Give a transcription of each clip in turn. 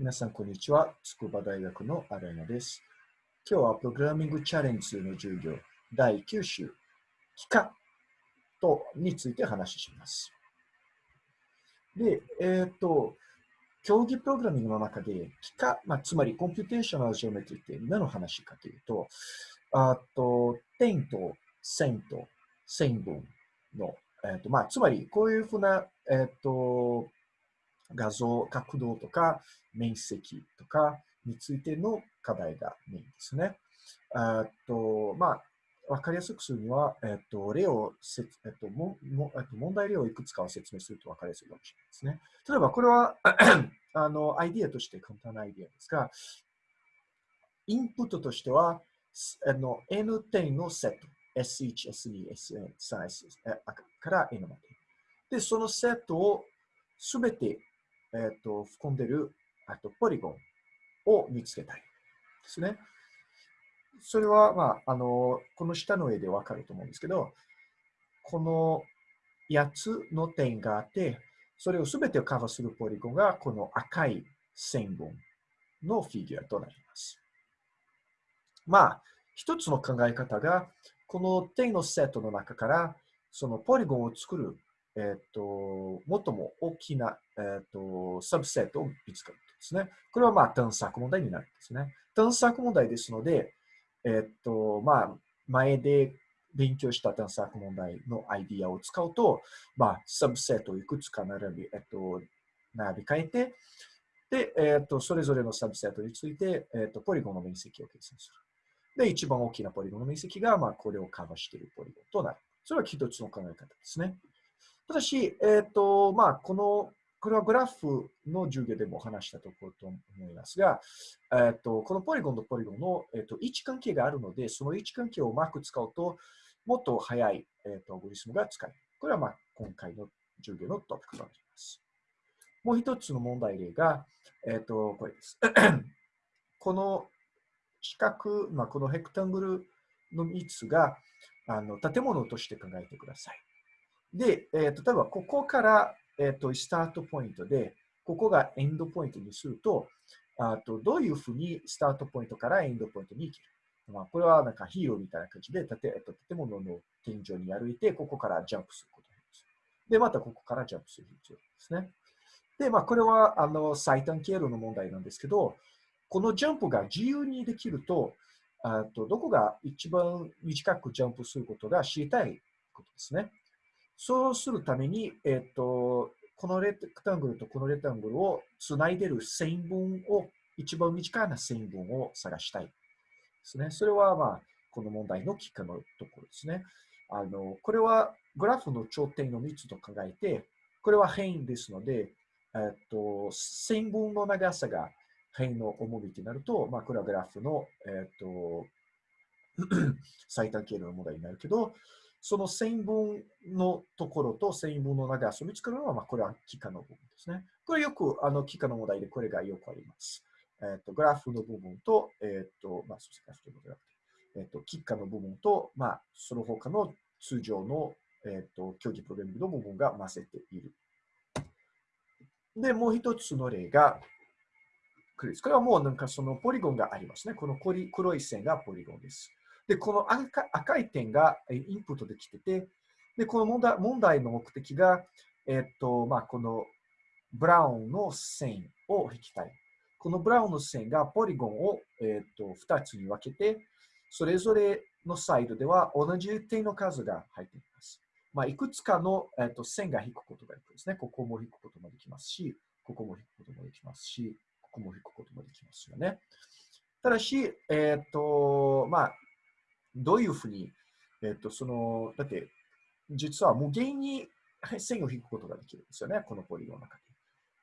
皆さん、こんにちは。筑波大学のアラニャです。今日はプログラミングチャレンジの授業第9週、幾何とについて話します。で、えっ、ー、と、競技プログラミングの中で、幾何、まあ、つまり computational geometry って何の話かというと、あと、点と線と線分の、えーとまあ、つまりこういうふうな、えっ、ー、と、画像、角度とか面積とかについての課題がメインですね。あとまあ、わかりやすくするには、えっと、例を、えっと、ももえっと、問題例をいくつかを説明するとわかりやすいかもしれないですね。例えば、これはあの、アイディアとして簡単なアイディアですが、インプットとしては、あの N 点のセット、S1、S2、S3、S から N まで。で、そのセットをすべてえっ、ー、と、含んでる、あと、ポリゴンを見つけたいですね。それは、まあ、あの、この下の絵でわかると思うんですけど、この8つの点があって、それをすべてをカバーするポリゴンが、この赤い線分のフィギュアとなります。まあ、一つの考え方が、この点のセットの中から、そのポリゴンを作るえっ、と、最も大きな、えっ、と、サブセットを見つかるんですね。これはまあ探索問題になるんですね。探索問題ですので、えっ、と、まあ、前で勉強した探索問題のアイディアを使うと、まあ、サブセットをいくつか並び、えっと、並び替えて、で、えっと、それぞれのサブセットについて、えっと、ポリゴンの面積を計算する。で、一番大きなポリゴンの面積が、まあ、これをカバーしているポリゴンとなる。それは一つの考え方ですね。ただし、えっ、ー、と、まあ、この、これはグラフの授業でも話したところと思いますが、えっ、ー、と、このポリゴンとポリゴンの、えっ、ー、と、位置関係があるので、その位置関係をうまく使うと、もっと速い、えっと、アゴリスムが使える。これは、まあ、今回の授業のトピックとなります。もう一つの問題例が、えっと、これです。この四角、まあ、このヘクタングルの3つがあの建物として考えてください。で、えー、例えばここから、えーと、スタートポイントで、ここがエンドポイントにすると、あとどういうふうにスタートポイントからエンドポイントに行ける？まあ、これはなんかヒーローみたいな感じで、建えっと、建物の天井に歩いて、ここからジャンプすることです。で、またここからジャンプする必要ですね。で、まあ、これはあの最短経路の問題なんですけど、このジャンプが自由にできると、あとどこが一番短くジャンプすることが知りたいことですね。そうするために、えっ、と、このレクタングルとこのレクタングルをつないでる線分を、一番短いな線分を探したいですね。それは、まあ、この問題のきっかのところですね。あの、これはグラフの頂点の3つと考えて、これは変ですので、えっと、線分の長さが変の重みとなると、まあ、これはグラフの、えっと、最短経路の問題になるけど、その線分のところと線分の長さを見つけるのは、まあ、これは幾何の部分ですね。これよく、あの、幾何の問題でこれがよくあります。えっ、ー、と、グラフの部分と、えっ、ー、と、まあ、そうですね、グラフえっ、ー、と、幾何の部分と、まあ、その他の通常の、えっ、と、競技プログラミングの部分が混ぜている。で、もう一つの例が、これこれはもうなんかそのポリゴンがありますね。この黒い線がポリゴンです。で、この赤赤い点がインプットできてて、で、この問題問題の目的が、えっと、まあ、このブラウンの線を引きたい。このブラウンの線がポリゴンを、えっと2つに分けて、それぞれのサイドでは同じ点の数が入っています。まあ、いくつかの、えっと線が引くことができますね。ここも引くこともできますし、ここも引くこともできますし、ここも引くこともできますよね。ただし、えっ、と、まあ、どういうふうに、えっ、と、その、だって、実は無限に線を引くことができるんですよね、このポリゴンの中で。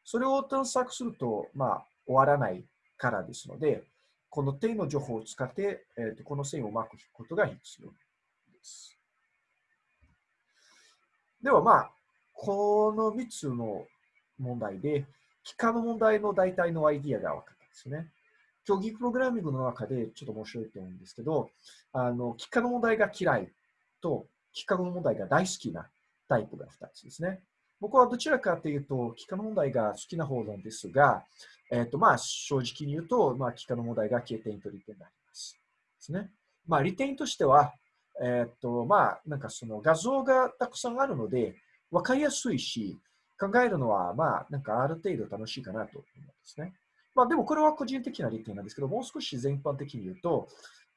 それを探索すると、まあ、終わらないからですので、この点の情報を使って、えーと、この線をうまく引くことが必要です。では、まあ、この3つの問題で、幾何の問題の大体のアイディアが分かったんですね。競技プログラミングの中でちょっと面白いと思うんですけど、あの、幾何の問題が嫌いと、幾何の問題が大好きなタイプが2つですね。僕はどちらかというと、幾何の問題が好きな方なんですが、えっ、と、まあ、正直に言うと、まあ、幾何の問題が経点と利点になります。ですね。まあ、利点としては、えっ、と、まあ、なんかその画像がたくさんあるので、わかりやすいし、考えるのは、まあ、なんかある程度楽しいかなと思うんですね。まあ、でもこれは個人的な利点なんですけど、もう少し全般的に言うと、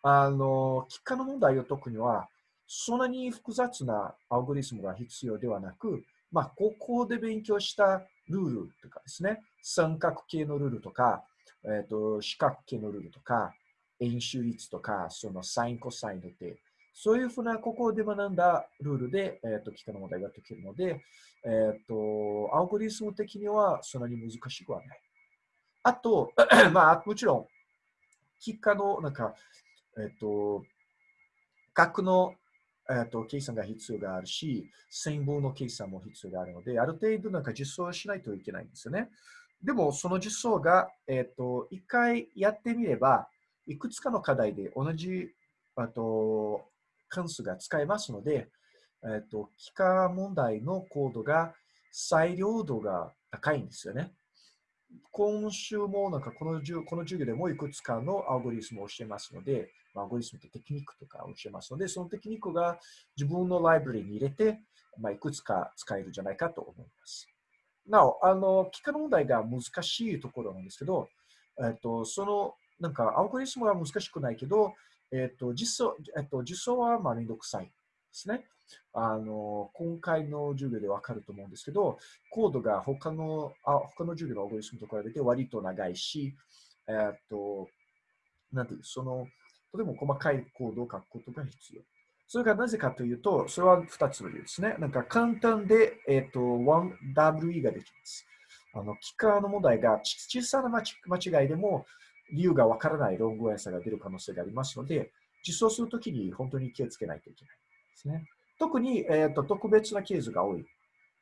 あの、幾何の問題を解くには、そんなに複雑なアルゴリズムが必要ではなく、まあ、高校で勉強したルールとかですね、三角形のルールとか、えっ、ー、と、四角形のルールとか、円周率とか、そのサイン、コサインの手、そういうふうなここで学んだルールで、えっ、ー、と、幾何の問題が解けるので、えっ、ー、と、アルゴリズム的にはそんなに難しくはない。あと、まあ、もちろん、幾何の、なんか、えっ、と、角のえっと、計算が必要があるし、線分の計算も必要があるので、ある程度なんか実装をしないといけないんですよね。でも、その実装が、えっと、一回やってみれば、いくつかの課題で同じ、あと、関数が使えますので、えっと、幾何問題のコードが裁量度が高いんですよね。今週もなんかこのこの授業でもいくつかのアルゴリズムを教えますので、アルゴリズムってテクニックとかを教えますので、そのテクニックが自分のライブラリに入れて、まあ、いくつか使えるんじゃないかと思います。なお、あの、幾何問題が難しいところなんですけど、えっと、その、なんか、アルゴリズムは難しくないけど、えっと、実装、えっと、実装はまあめんどくさいですね。あの、今回の授業でわかると思うんですけど、コードが他の、あ他の授業のアルゴリズムと比べて割と長いし、えっと、なんていう、その、とても細かいコードを書くことが必要。それがなぜかというと、それは2つの理由ですね。なんか簡単で、えっ、と、1WE ができます。あの、機械の問題が小さな間違いでも理由がわからないロングアンサーが出る可能性がありますので、実装するときに本当に気をつけないといけないですね。特に、え、ー、と特別なケースが多いで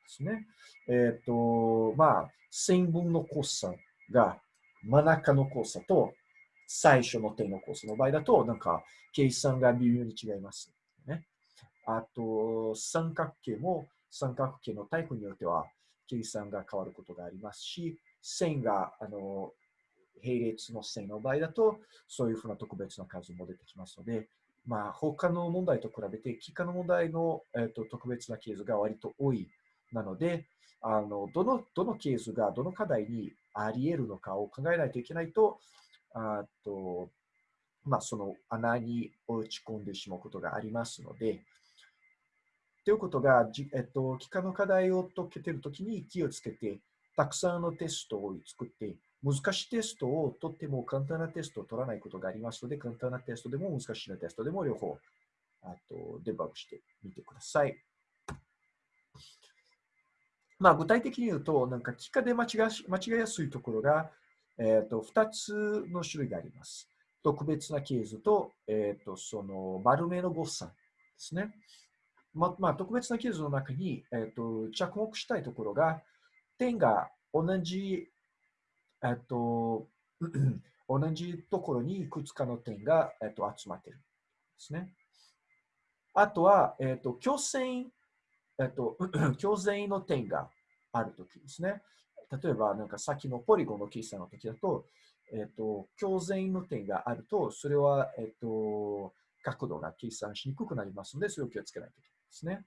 すね。えっ、ー、と、まあ、線分の交差が真ん中の交差と最初の点のコースの場合だと、なんか、計算が微妙に違います。ね。あと、三角形も三角形のタイプによっては、計算が変わることがありますし、線が、あの、並列の線の場合だと、そういうふうな特別な数も出てきますので、まあ、他の問題と比べて、幾何の問題の、えーと、特別なケースが割と多い。なので、あのどのどのケースがどの課題にあり得るのかを考えないといけないと、あと、まあ、その穴に落ち込んでしまうことがありますので、ということが、えっと、幾何の課題を解けているときに気をつけて、たくさんのテストを作って、難しいテストをとっても簡単なテストを取らないことがありますので、簡単なテストでも難しいなテストでも両方あとデバッグしてみてください。まあ、具体的に言うと、なんか、幾何で間違間違いやすいところが、え、ー、と、2つの種類があります。特別なケースと、え、ー、と、その丸めの誤差ですね。ままあ、特別なケースの中に、えっ、ー、と、着目したいところが、点が同じ、えっと、同じところにいくつかの点が、えっと、集まってるんですね。あとは、えっと、強線、えっと、強線の点があるときですね。例えば、なんか先のポリゴンの計算の時だと、えっ、と、強全の点があると、それは、えっ、と、角度が計算しにくくなりますので、それを気をつけないといけないですね。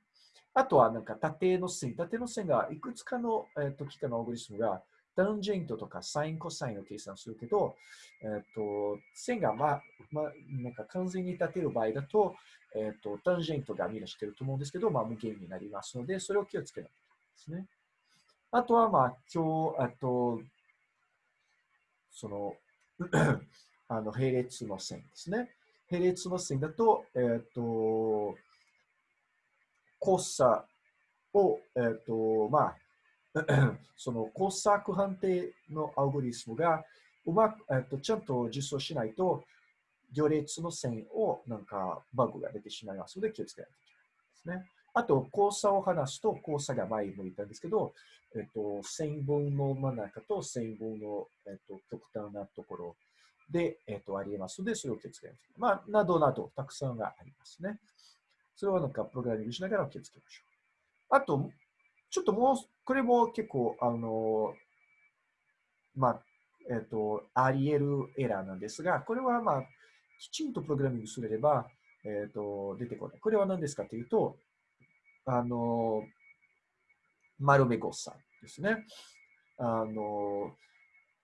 あとは、なんか縦の線、縦の線がいくつかの、えっ、と、幾何のアルゴリスムが、タンジェントとかサイン、コサインを計算するけど、えっ、と、線が、まあ、まあ、なんか完全に立てる場合だと、えっ、と、タンジェントがみんな知ってると思うんですけど、まあ、無限になりますので、それを気をつけないといけないですね。あとは、まあ、今日、あと、その、あの、並列の線ですね。並列の線だと、えっ、と、交差を、えっ、と、まあ、その交差判定のアルゴリスムがうまく、えっ、と、ちゃんと実装しないと、行列の線をなんかバグが出てしまいますので気をつけないといけないですね。あと、交差を話すと、交差が前も言ったんですけど、えっと、線分の真ん中と線分の、えっと、極端なところで、えっと、あり得ますので、それを気をつけないといけない。まあ、などなど、たくさんがありますね。それはなんか、プログラミングしながら気をつけましょう。あと、ちょっともう、これも結構、あの、まあ、えっと、あり得るエラーなんですが、これはまあ、きちんとプログラミングすれば、えっと、出てこない。これは何ですかというと、あの、丸め誤差ですね。あの、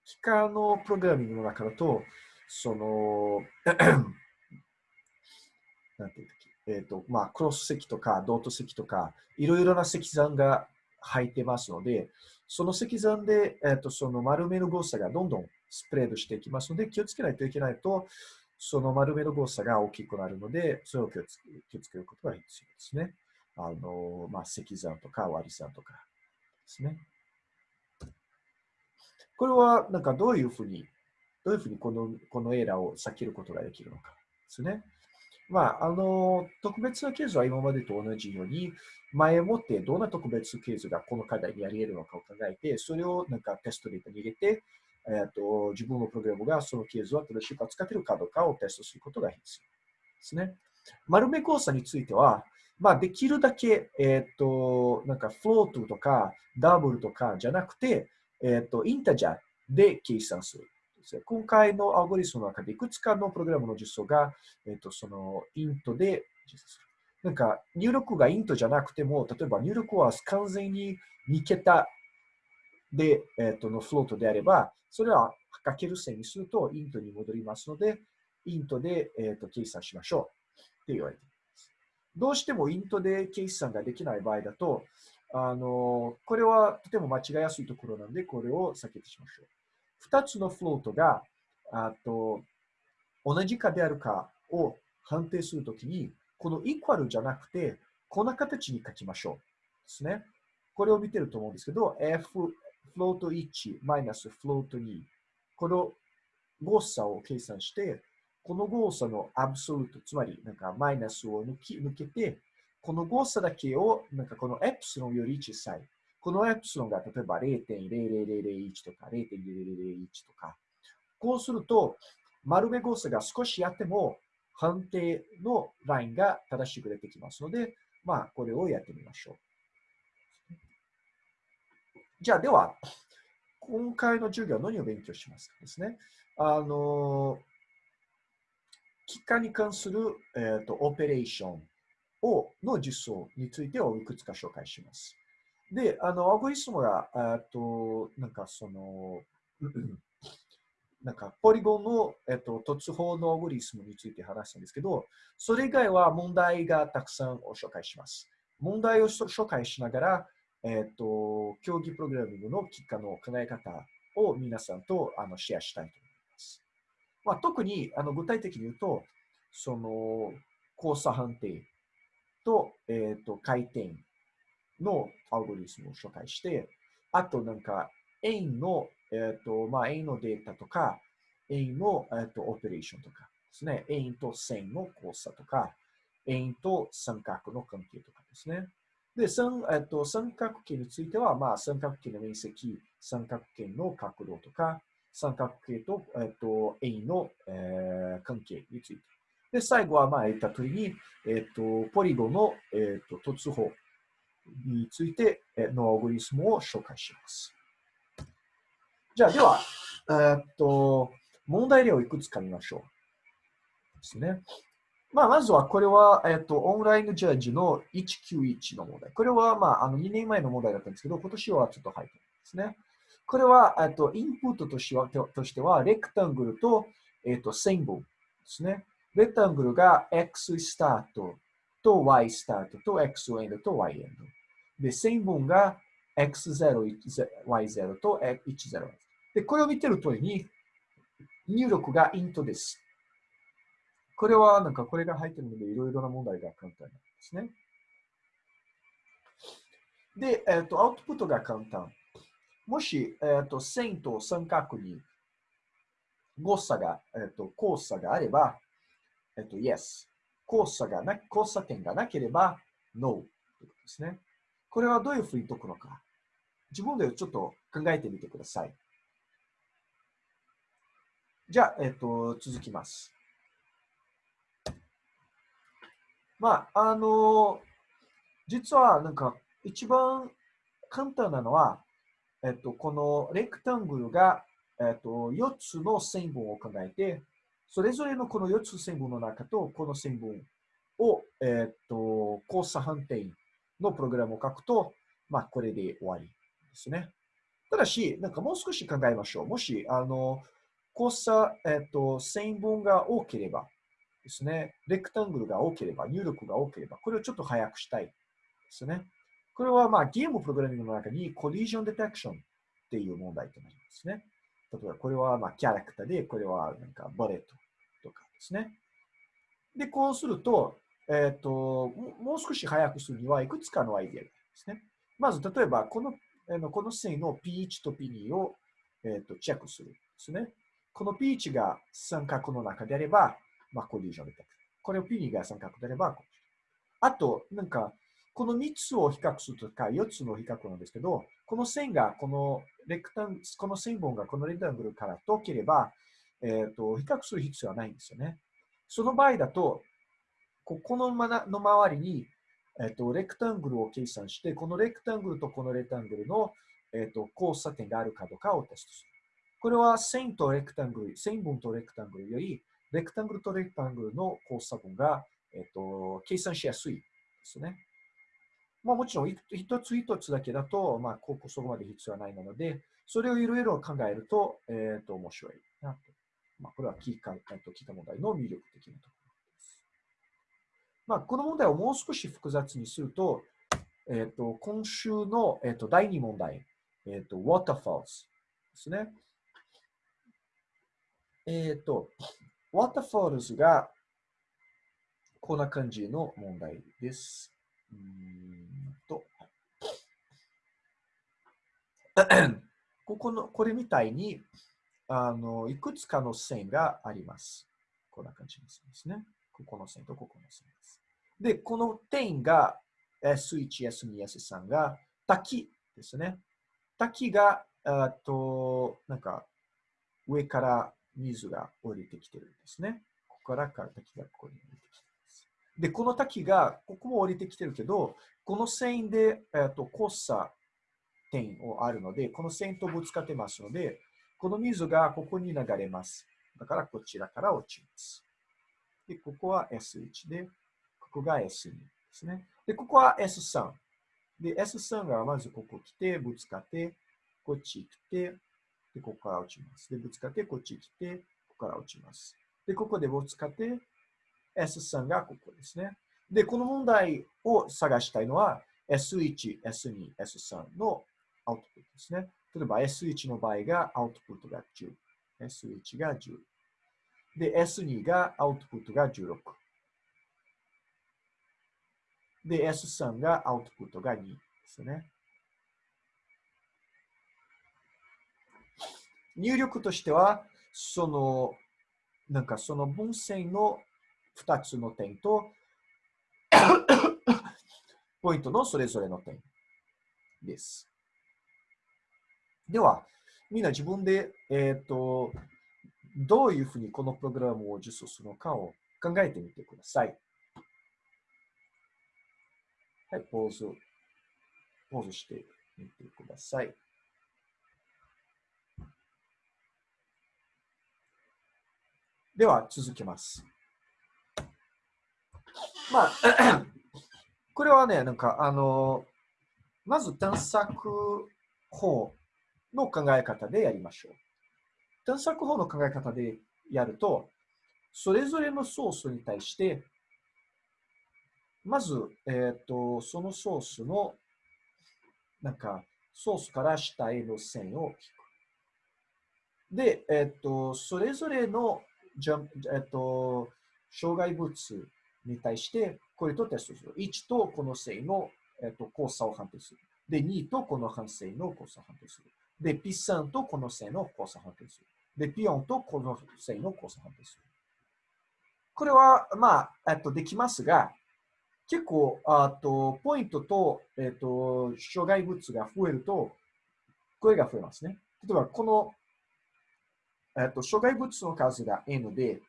機械のプログラミングの中だと、その、なんていうえっ、ー、と、まあ、クロス積とか、ドート積とか、いろいろな積算が入ってますので、その積算で、えっ、ー、と、その丸めの誤差がどんどんスプレードしていきますので、気をつけないといけないと、その丸めの誤差が大きくなるので、それを気をつけ気をつけることが必要ですね。あの、まあ、積算とか割り算とかですね。これは、なんかどういうふうに、どういうふうにこのこのエラーを避けることができるのかですね。まあ、あの、特別なケースは今までと同じように、前もってどんな特別ケースがこの課題にあり得るのかを考えて、それをなんかテストデータに入れて、えーと、自分のプログラムがそのケースを正しく扱っているかどうかをテストすることが必要ですね。丸め交差については、まあ、できるだけ、えっ、ー、と、なんかフロートとかダブルとかじゃなくて、えっ、ー、と、インタジャーで計算する。今回のアルゴリスムの中でいくつかのプログラムの実装が、えっ、と、そのイントで実装する。なんか入力がイントじゃなくても、例えば入力は完全に2桁で、えっ、と、のフロートであれば、それはかける線にするとイントに戻りますので、イントで、えっと計算しましょうって言われています。どうしてもイントで計算ができない場合だと、あの、これはとても間違いやすいところなので、これを避けてしましょう。2つのフロートがあと同じかであるかを判定するときに、このイクワルじゃなくて、こんな形に書きましょう。ですね。これを見てると思うんですけど、f フロート1マイナスフロート2。この誤差を計算して、この誤差のアブソルト、つまりなんかマイナスを抜き抜けて、この誤差だけをなんかこのエプシロンより小さい。このエプシロンが例えば0.0001とか0.0001とか、こうすると、丸め誤差が少しあっても、判定のラインが正しく出てきますので、まあ、これをやってみましょう。じゃあ、では、今回の授業は何を勉強しますかですね。あの、機械に関する、えーと、オペレーションをの実装についてをいくつか紹介します。で、あの、アゴリスムが、えっと、なんかその、なんか、ポリゴンの、えっと、突法のアゴリスムについて話したんですけど、それ以外は問題がたくさんを紹介します。問題を紹介しながら、えっと、競技プログラミングの結果の考え方を皆さんとあのシェアしたいと思います。まあ、特にあの具体的に言うと、その、交差判定と、えっと、回転のアルゴリスムを紹介して、あとなんか、円の、えっ、ー、と、まあ、円のデータとか、円の、えっ、ー、と、オペレーションとかですね。円と線の交差とか、円と三角の関係とかですね。で、三,、えっと、三角形については、まあ、三角形の面積、三角形の角度とか、三角形と、えっと、円の、えー、関係について。で、最後は、まあ、言った通りに、えっと、ポリゴンの、えっと、突法についてのアルゴリスムを紹介します。じゃあ、では、え、っと、問題例をいくつか見ましょう。ですね。まあ、まずは、これは、えっと、オンラインジャッジの191の問題。これは、まあ、あの2年前の問題だったんですけど、今年はちょっと入ってるんですね。これは、えっと、インプットとしては、としてはレクタングルと、えっと、線分ですね。レクタングルが x スタートと y スタートと x エンドと y エンド。で、線分が x0、y0 と10。で、これを見てる通りに、入力がイントです。これは、なんかこれが入ってるので、いろいろな問題が簡単なんですね。で、えっ、ー、と、アウトプットが簡単。もし、えっ、ー、と、線と三角に誤差が、えっ、ー、と、交差があれば、えっ、と、yes。交差がな、交差点がなければ、no。ということですね。これはどういうふうに解くのか。自分でちょっと考えてみてください。じゃあ、えっ、と、続きます。まあ、あの、実はなんか一番簡単なのは、えっと、このレクタングルがえっと、4つの線分を考えて、それぞれのこの4つ線分の中と、この線分を、えっと、交差反転のプログラムを書くと、まあ、これで終わりですね。ただし、なんかもう少し考えましょう。もし、あの、交差、えっと、線分が多ければですね、レクタングルが多ければ、入力が多ければ、これをちょっと早くしたいですね。これは、まあ、ゲームプログラミングの中にコリージョンデテクションっていう問題となりますね。例えば、これは、まあ、キャラクターで、これは、なんか、ボレットとかですね。で、こうすると、えっ、ー、と、もう少し早くするには、いくつかのアイディアがありますね。まず、例えば、この、あのこの線の P1 と P2 を、えーと、チェックするんですね。この P1 が三角の中であれば、まあ、コリジョンでこれを P2 が三角であれば、あと、なんか、この3つを比較するとか、4つの比較なんですけど、この線が、このレクタン、この線本がこのレクタングルから遠ければ、えっ、ー、と、比較する必要はないんですよね。その場合だと、ここのの周りに、えっ、と、レクタングルを計算して、このレクタングルとこのレクタングルの、えっ、と、交差点があるかどうかをテストする。これは線とレクタングル、線分とレクタングルより、レクタングルとレクタングルの交差分が、えっ、と、計算しやすいですね。まあもちろん、一つ一つだけだと、まあ、ここそこまで必要はないなので、それをいろいろ考えると、えっ、と、面白いなと。まあ、これは聞いた聞いた問題の魅力的なところ。まあ、この問題をもう少し複雑にすると、えっ、ー、と、今週の、えっ、ー、と第2問題、えっ、ー、と、waterfalls ですね。えっ、と、waterfalls がこんな感じの問題です。うんと、ここの、これみたいに、あの、いくつかの線があります。こんな感じですね。ここの線とここの線です。で、この点が S1、S2、S3 が滝ですね。滝が、あと、なんか、上から水が降りてきてるんですね。ここからから滝がここに降りてきてます。で、この滝が、ここも降りてきてるけど、この線で、えっと、交差点をあるので、この線とぶつかってますので、この水がここに流れます。だからこちらから落ちます。で、ここは S1 で、ここが S2 ですね。で、ここは S3。で、S3 がまずここ来て、ぶつかって、こっち来て、で、ここから落ちます。で、ぶつかって、こっち来て、ここから落ちます。で、ここでぶつかって、S3 がここですね。で、この問題を探したいのは、S1、S2、S3 のアウトプットですね。例えば S1 の場合がアウトプットが10。S1 が10。で、S2 がアウトプットが16。で、S3 がアウトプットが2ですね。入力としては、その、なんかその分線の2つの点と、ポイントのそれぞれの点です。では、みんな自分で、えっ、ー、と、どういうふうにこのプログラムを実装するのかを考えてみてください。はい、ポーズ、ポーズしてみてください。では、続けます。まあ、これはね、なんか、あの、まず探索法の考え方でやりましょう。探索法の考え方でやると、それぞれのソースに対して、まず、えっ、ー、と、そのソースの、なんか、ソースから下への線を引く。で、えっ、ー、と、それぞれの、じゃえっ、ー、と、障害物に対して、これとテストする。1とこの線の、えっ、と、交差を判定する。で、2とこの反線の交差を判定する。で、P3 とこの線の交差を判定する。で、ピオンとこの線の交差判定する。これは、まあ、えっと、できますが、結構、あと、ポイントと、えっと、障害物が増えると、これが増えますね。例えば、この、えっと、障害物の数が N で、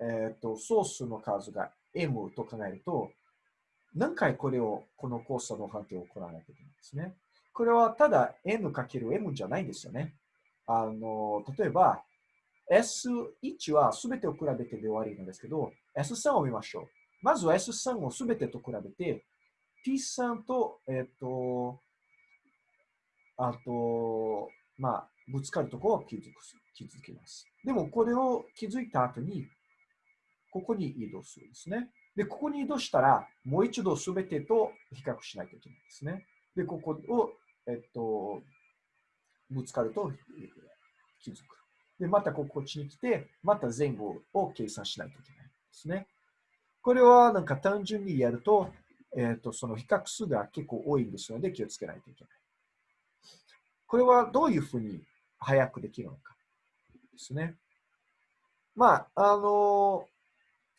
えっと、ソースの数が M と考えると、何回これを、この交差の判定を行わないといけないんですね。これはただ N かける M じゃないんですよね。あの、例えば、S1 はすべてを比べてで終わりなんですけど、S3 を見ましょう。まずは S3 をすべてと比べて、P3 と、えっ、と、あと、まあ、ぶつかるところを気づく気づきます。でも、これを気づいた後に、ここに移動するんですね。で、ここに移動したら、もう一度すべてと比較しないといけないんですね。で、ここを、えっと、ぶつかると気づく。で、またこっちに来て、また前後を計算しないといけないですね。これはなんか単純にやると、えっ、と、その比較数が結構多いんですので気をつけないといけない。これはどういうふうに早くできるのかですね。まあ、あの、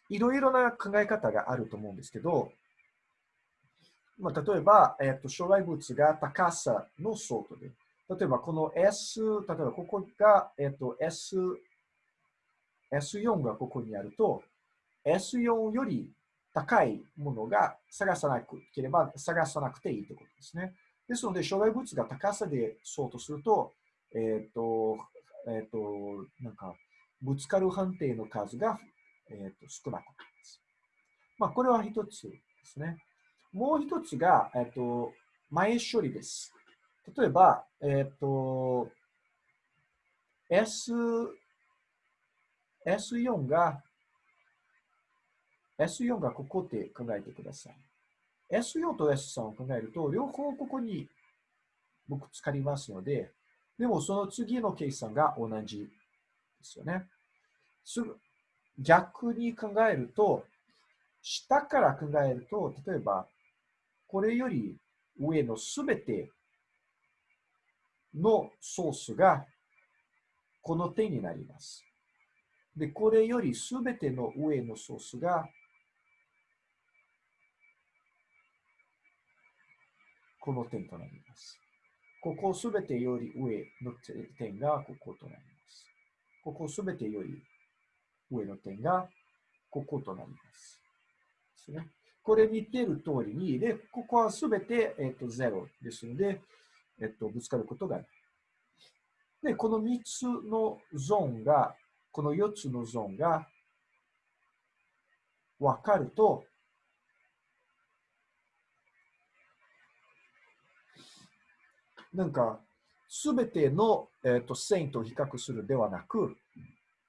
いろいろな考え方があると思うんですけど、まあ、例えば、えっ、と、障害物が高さの相当で、例えばこの S、例えばここが、えっ、と、S、S4 がここにあると、S4 より高いものが探さなければ探さなくていいということですね。ですので、障害物が高さでそうとすると、えっ、と、えっ、と、なんか、ぶつかる判定の数が、えーと、少なくなります。まあ、これは一つですね。もう一つが、えっ、と、前処理です。例えば、えっ、と、S、S4 が、S4 がここって考えてください。S4 と S3 を考えると、両方ここに僕使いますので、でもその次の計算が同じですよね。す逆に考えると、下から考えると、例えば、これより上のすべてのソースがこの点になります。で、これよりすべての上のソースがこの点となります。ここすべてより上の点がこことなります。ここすべてより上の点がこことなります。ですね。これ見てる通りに、で、ここはすべて、えっ、と、0ですので、えっ、と、ぶつかることがない。で、この3つのゾーンが、この4つのゾーンが分かると、なんか、すべての、えーと、線と比較するではなく、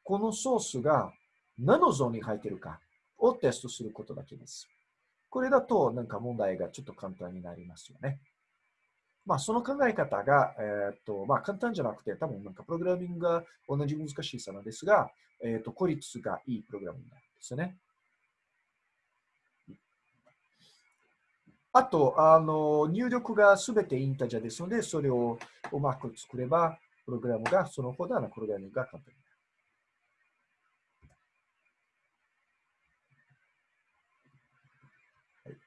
このソースが何のゾーンに入っているかをテストすることだけです。これだと、なんか問題がちょっと簡単になりますよね。まあ、その考え方が、えっ、ー、と、まあ、簡単じゃなくて、多分なんかプログラミングが同じ難しさなんですが、えっ、ー、と、効率がいいプログラムになんですね。あと、あの、入力がすべてインタジャですので、それをうまく作れば、プログラムが、そのほどのプログラミングが簡単になる。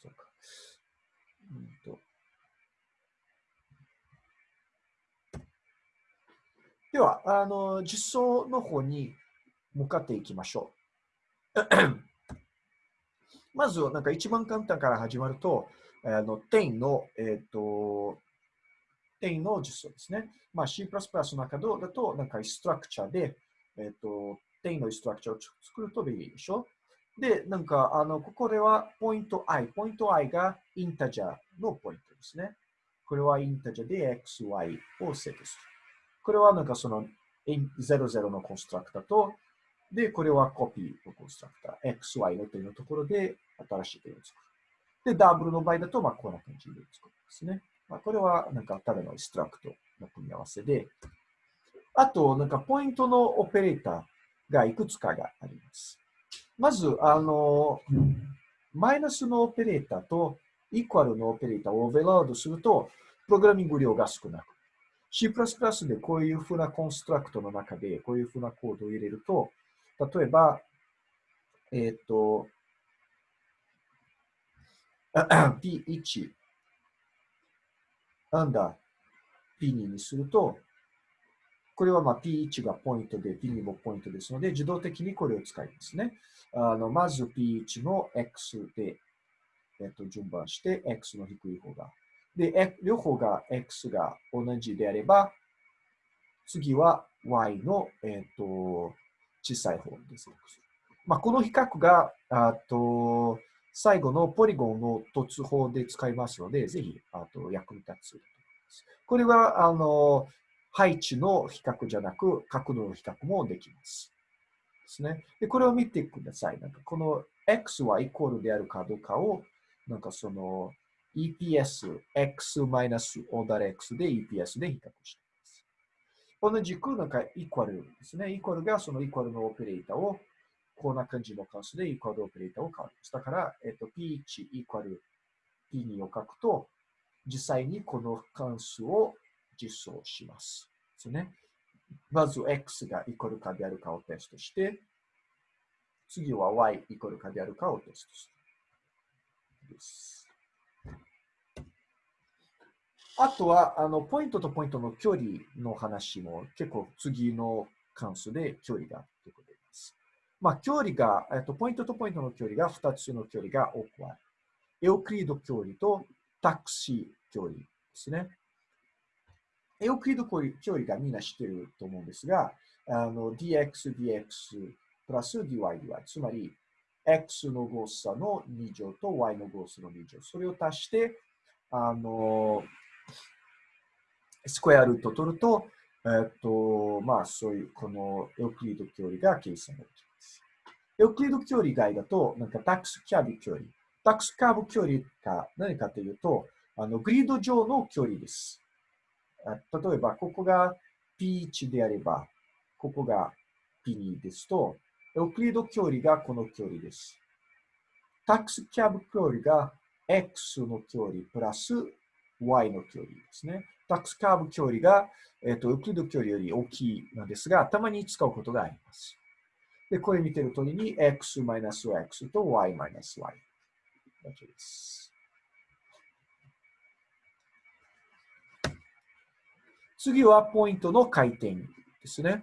そうか。うんと。では、あの、実装の方に向かっていきましょう。まず、なんか一番簡単から始まると、あの点の、えっ、ー、と、点の実装ですね。まあ、C++ の中だと、なんかストラクチャーで、えっ、ー、と、点のストラクチャーを作ると便利でしょで、なんか、あの、ここでは、ポイント i。ポイント i がインタジャーのポイントですね。これはインタジャーで x, y をセットする。これはなんかその00のコンストラクターとで、これはコピーのコンストラクター、xy の点のところで新しい点を作る。で、ダブルの場合だと、まあ、こんな感じで作るんですね。まあ、これは、なんか、ただのイストラクトの組み合わせで、あと、なんか、ポイントのオペレーターがいくつかがあります。まず、あの、マイナスのオペレーターとイコールのオペレーターをオーベロードすると、プログラミング量が少なく。C++ でこういうふうなコンストラクトの中で、こういうふうなコードを入れると、例えば、えっ、ー、と、P1 アンダー P2 にすると、これはまあ P1 がポイントで P2 もポイントですので、自動的にこれを使いますね。あのまず P1 の X で、えっと、順番して、X の低い方がで、両方が x が同じであれば、次は y の、えーと、小さい方です。まあ、この比較があと最後のポリゴンの突法で使いますので、ぜひあと役に立つと思います。これはあの配置の比較じゃなく、角度の比較もできます。ですね。で、これを見てください。なんかこの x はイコールであるかどうかを、なんかその EPS、x マイナスオーダー x で EPS で比較しています。同じくなんかイコールですね。イコールがそのイコールのオペレーターをこんな感じの関数でイコールオペレーターを変わります。だから、えっと、P1 イコール P2 を書くと、実際にこの関数を実装します。ですね。まず x がイコールかであるかをテストして、次は y イコールかであるかをテストする。です。あとは、あの、ポイントとポイントの距離の話も結構次の関数で距離がということです。まあ、距離が、えっと、ポイントとポイントの距離が2つの距離が多くある。エオクリード距離とタクシー距離ですね。エオクリード距離がみんな知ってると思うんですが、あの dx, dx プラス dy, dy。つまり、x の誤差の2乗と y の誤差の2乗。それを足して、あの、スクエアルートを取ると、えっと、まあ、そういう、このエオクリード距離が計算できます。エオクリード距離以外だと、なんかタックスキャビ距離。タックスカーブ距離が何かというと、あの、グリード上の距離です。例えば、ここが P1 であれば、ここが P2 ですと、エオクリード距離がこの距離です。タックスキャブ距離が X の距離プラス Y の距離ですね。タックスカーブ距離が、えっ、ー、と、エクリド距離より大きいのですが、たまに使うことがあります。で、これ見てる通りに x-x と y-y だけです。次はポイントの回転ですね。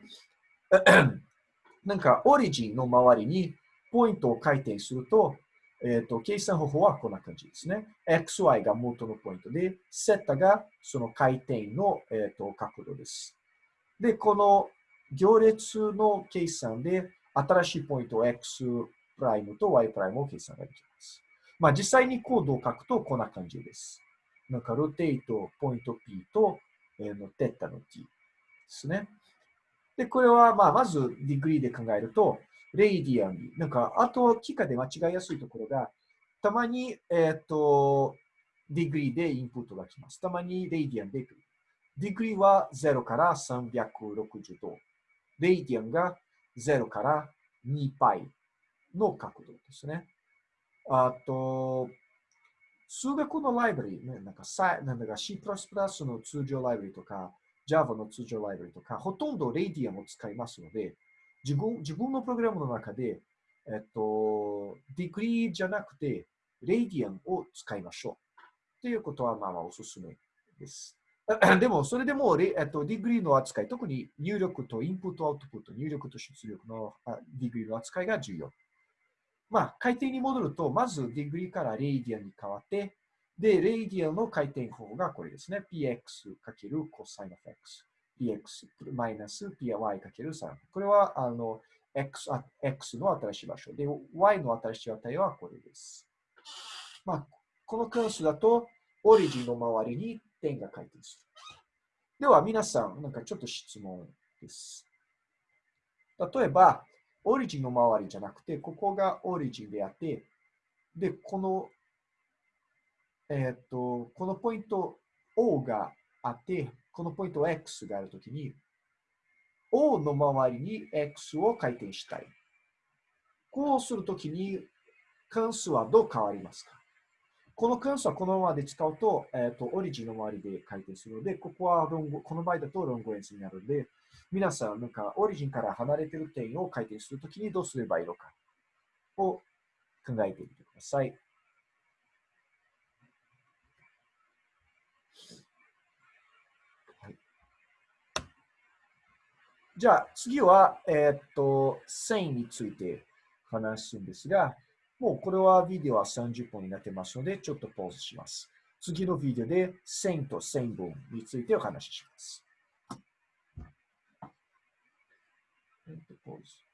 なんか、オリジンの周りにポイントを回転すると、えっ、ー、と、計算方法はこんな感じですね。xy が元のポイントで、セッタがその回転の、えーと、角度です。で、この行列の計算で、新しいポイント x プライムと y プライムを計算ができます。まあ、実際にコードを書くとこんな感じです。なんか、ロテイト、ポイント p とえのテッタの t ですね。で、これは、まあ、まず degree で考えると、 radian なんか、あと、機械で間違いやすいところが、たまに、えっ、ー、と、 degree でインプットが来ます。たまに radian で来る。 degree は0から360度。 radian が0から2 π の角度ですね。あと、数学のライブラリ、ね、なんかなんだか C++ の通常ライブラリとか、Java の通常ライブラリとか、ほとんど radian を使いますので、自分自分のプログラムの中で、えっと、 degree じゃなくて、 radian を使いましょう。ということは、まあまあおすすめです。でも、それでも、えっと、 degree の扱い、特に入力とインプット、アウトプット、入力と出力の degree の扱いが重要。まあ、回転に戻ると、まず degree から radian に変わって、で、レイディアンの回転方法がこれですね。px かける cosine of x。Px マイナス py かける3。これは、あの、x, x の新しい場所。で、y の新しい値はこれです。まあ、この関数だと、オリジンの周りに点が回転する。では、皆さん、なんかちょっと質問です。例えば、オリジンの周りじゃなくて、ここがオリジンであって、で、この、えっ、と、このポイント O があって、このポイント X があるときに、O の周りに X を回転したい。こうするときに、関数はどう変わりますか？この関数はこのままで使うと、えっ、ー、と、オリジンの周りで回転するので、ここはロング、この場合だとロングエンスになるので、皆さん、なんか、オリジンから離れてる点を回転するときにどうすればいいのかを考えてみてください。じゃあ、次は、えっ、と、線について話すんですが、もうこれはビデオは30分になってますので、ちょっとポーズします。次のビデオで線と線分についてお話しします。えっと、ポーズ